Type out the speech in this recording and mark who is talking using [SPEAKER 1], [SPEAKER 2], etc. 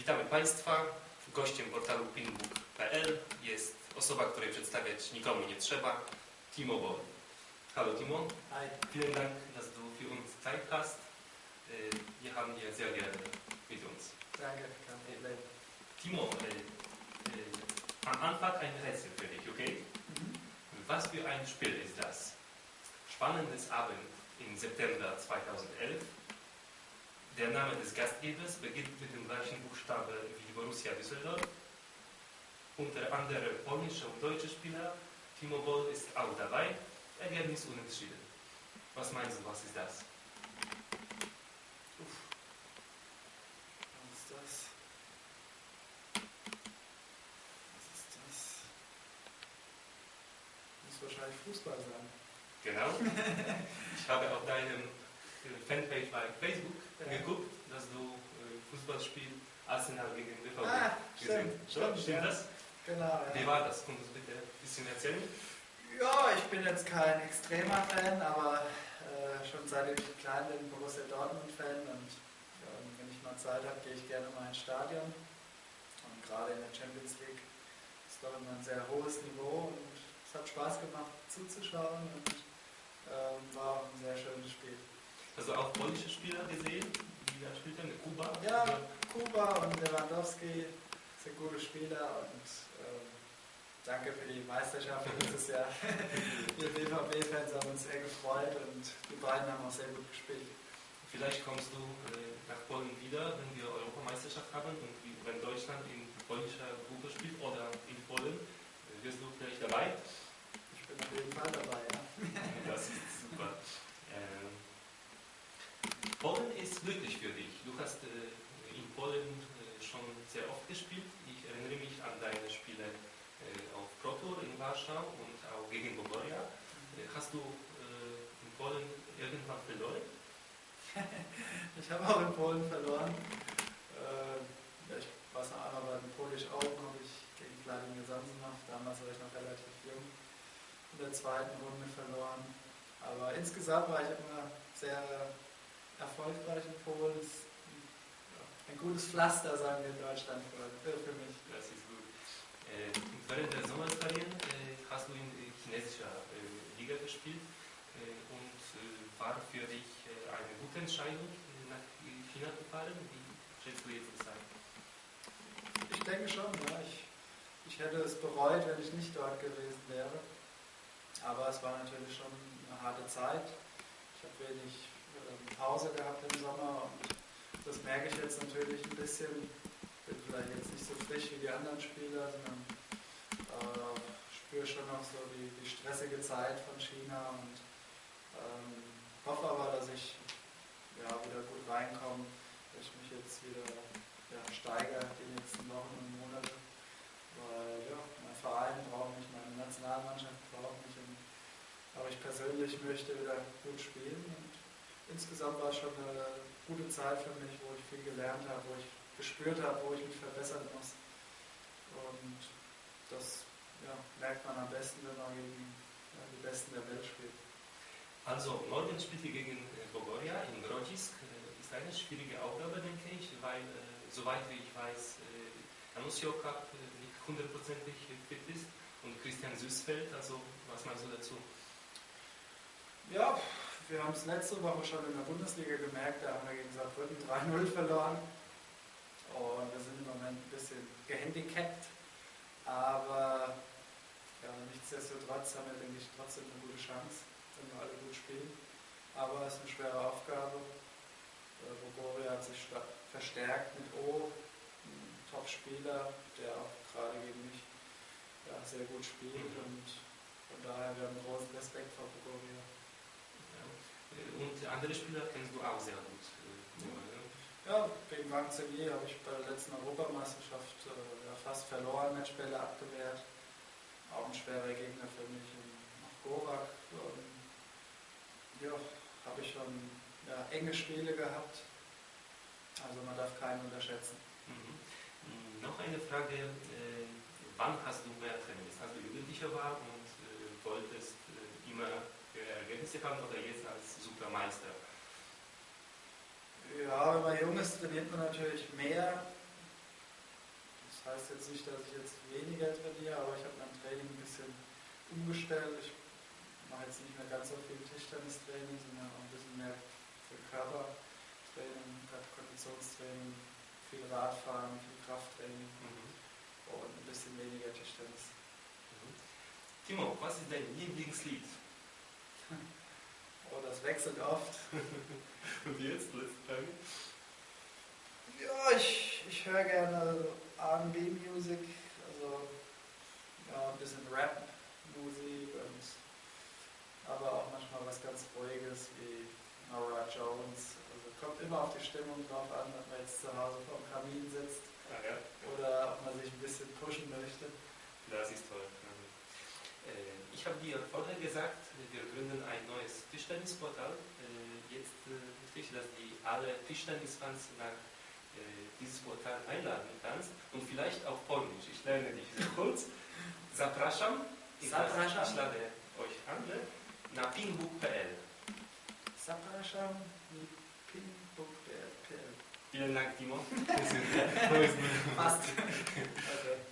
[SPEAKER 1] Witamy Państwa. Gościem portalu pinbook.pl jest osoba, której przedstawiać nikomu nie trzeba, Timo Boll. Hallo Timo,
[SPEAKER 2] Hi.
[SPEAKER 1] vielen Dank, dass du für uns Zeit hast. Wir haben dir sehr gerne mit uns.
[SPEAKER 2] Danke, kein Problem.
[SPEAKER 1] Timo, äh, äh, am Anfang ein Rätsel für dich, okay?
[SPEAKER 2] Mhm.
[SPEAKER 1] Was für ein Spiel ist das? Spannendes Abend im September 2011. Der Name des Gastgebers beginnt mit dem gleichen Buchstabe wie Borussia Düsseldorf. Unter anderem polnische und deutsche Spieler. Timo Boll ist auch dabei. Ergebnis unentschieden. Was meinst du, was ist das?
[SPEAKER 2] Was ist das? Was ist das? Muss wahrscheinlich Fußball sein.
[SPEAKER 1] Genau. Ich habe auf deinem Fanpage bei Facebook
[SPEAKER 2] Ja.
[SPEAKER 1] geguckt, dass du äh, Fußballspiel Arsenal gegen BVB
[SPEAKER 2] Ah,
[SPEAKER 1] gesehen
[SPEAKER 2] stimmt,
[SPEAKER 1] Schon?
[SPEAKER 2] stimmt,
[SPEAKER 1] Stimmt
[SPEAKER 2] ja.
[SPEAKER 1] das?
[SPEAKER 2] Genau.
[SPEAKER 1] Wie
[SPEAKER 2] Ja.
[SPEAKER 1] war das? Kannst du bitte ein bisschen erzählen?
[SPEAKER 2] ja, ich bin jetzt kein extremer Fan, aber äh, schon seitdem ich klein bin, Borussia Dortmund-Fan und ähm, wenn ich mal Zeit habe, gehe ich gerne mal ins Stadion. Und gerade in der Champions League ist doch immer ein sehr hohes Niveau und es hat Spaß gemacht zuzuschauen und ähm, war auch ein sehr schönes Spiel.
[SPEAKER 1] Du auch polnische Spieler gesehen, die da spielten? Kuba?
[SPEAKER 2] Ja, Kuba und Lewandowski sind gute Spieler und ähm, danke für die Meisterschaft dieses Jahr. Wir BVB-Fans haben uns sehr gefreut und die beiden haben auch sehr gut gespielt.
[SPEAKER 1] Vielleicht kommst du äh, nach Polen wieder, wenn wir Europameisterschaft haben und wie- wenn Deutschland in polnischer Gruppe spielt oder in Polen, äh, wirst du vielleicht dabei?
[SPEAKER 2] Ich bin auf jeden Fall dabei, ja.
[SPEAKER 1] Das ist super. Ähm, Polen ist glücklich für dich. Du hast äh, in Polen äh, schon sehr oft gespielt. Ich erinnere mich an deine Spiele äh, auf Pro Tour in Warschau und auch gegen Bogoria. Äh, hast du äh, in Polen irgendwann verloren?
[SPEAKER 2] Ich habe auch in Polen verloren. Äh, ja, ich weiß noch einmal bei den Polish Open habe ich gegen Vladimir Samsonov, damals war ich noch relativ jung, in der zweiten Runde verloren. Aber insgesamt war ich immer sehr erfolgreich in Polen. Es ist ein gutes Pflaster, sagen wir in Deutschland, für, für mich.
[SPEAKER 1] Das ist gut. Äh, während der Sommerferien äh, hast du in chinesischer äh, Liga gespielt äh, und äh, war für dich äh, eine gute Entscheidung, nach China zu fahren? Wie schätzt du jetzt das ein?
[SPEAKER 2] Ich denke schon, ja. Ich, ich hätte es bereut, wenn ich nicht dort gewesen wäre. Aber es war natürlich schon eine harte Zeit. Ich habe wenig Pause gehabt im Sommer und das merke ich jetzt natürlich ein bisschen. Bin vielleicht jetzt nicht so frisch wie die anderen Spieler, sondern äh, spüre schon noch so die, die stressige Zeit von China und ähm, hoffe aber, dass ich ja, wieder gut reinkomme, dass ich mich jetzt wieder ja, steigere die nächsten Wochen und Monate. Weil ja, mein Verein braucht mich, meine Nationalmannschaft braucht mich und aber ich persönlich möchte wieder gut spielen und insgesamt war es schon eine gute Zeit für mich, wo ich viel gelernt habe, wo ich gespürt habe, wo ich mich verbessern muss. Und das ja, merkt man am besten, wenn man gegen ja, die Besten der Welt spielt.
[SPEAKER 1] Also, morgen spielt ihr gegen äh, Bogoria in Grodzisk. Äh, ist eine schwierige Aufgabe, denke ich, weil, äh, soweit wie ich weiß, äh, Anusio Cup äh, nicht hundertprozentig fit ist und Christian Süßfeld. Also, was meinst du dazu?
[SPEAKER 2] Ja, wir haben es letzte Woche schon in der Bundesliga gemerkt, da haben wir gegen Saarbrücken 3-0 verloren. Und wir sind im Moment ein bisschen gehandicapt. Aber ja, nichtsdestotrotz haben wir, denke ich, trotzdem eine gute Chance, wenn wir alle gut spielen. Aber es ist eine schwere Aufgabe. Äh, Bogoria hat sich verstärkt mit O, ein Top-Spieler, der auch gerade gegen mich ja, sehr gut spielt.
[SPEAKER 1] Mhm.
[SPEAKER 2] Und von daher, wir haben großen Respekt vor Bogoria.
[SPEAKER 1] Und andere Spieler kennst du auch sehr gut.
[SPEAKER 2] Ja, gegen Marcelier habe ich bei der letzten Europameisterschaft äh, fast verloren, Matchbälle abgewehrt. Auch ein schwerer Gegner für mich. Und nach Gorak ähm, ja, habe ich schon ja, enge Spiele gehabt. Also man darf keinen unterschätzen.
[SPEAKER 1] Mhm. Noch eine Frage. Äh, wann hast du mehr trainiert? Als du Jugendlicher war und äh, wolltest äh, immer höhere Ergebnisse haben oder jetzt als Supermeister?
[SPEAKER 2] Ja, wenn man jung ist, trainiert man natürlich mehr. heißt jetzt nicht, dass ich jetzt weniger trainiere, aber ich habe mein Training ein bisschen umgestellt. Ich mache jetzt nicht mehr ganz so viel Tischtennistraining, sondern auch ein bisschen mehr für Körpertraining, Konditionstraining, viel Radfahren, viel Krafttraining
[SPEAKER 1] Mhm.
[SPEAKER 2] und ein bisschen weniger Tischtennis.
[SPEAKER 1] Mhm. Timo, was ist dein Lieblingslied?
[SPEAKER 2] Das wechselt oft.
[SPEAKER 1] Und jetzt, letzte Frage.
[SPEAKER 2] Ja, ich, ich höre gerne RB-Musik, also ja, ein bisschen Rap-Musik und aber auch manchmal was ganz Ruhiges wie Nora Jones. Also kommt immer auf die Stimmung drauf an, ob man jetzt zu Hause vor dem Kamin sitzt
[SPEAKER 1] Ah, ja.
[SPEAKER 2] oder ob man sich ein bisschen pushen möchte.
[SPEAKER 1] Das ist toll. Mhm. Äh, Ich habe dir vorher gesagt, wir gründen ein neues Tischtennisportal. Äh, Jetzt äh, möchte ich, dass die alle Tischtennisfans nach dieses Portal einladen kannst und vielleicht auf Polnisch. Ich lerne dich sehr kurz. Zapraszam. Ich lade-
[SPEAKER 2] Zapraszam.
[SPEAKER 1] Ich lade euch an ne? na pingbook.pl.
[SPEAKER 2] Zapraszam mi pingbook.pl
[SPEAKER 1] Vielen Dank, Timo.
[SPEAKER 2] Fast. Okay.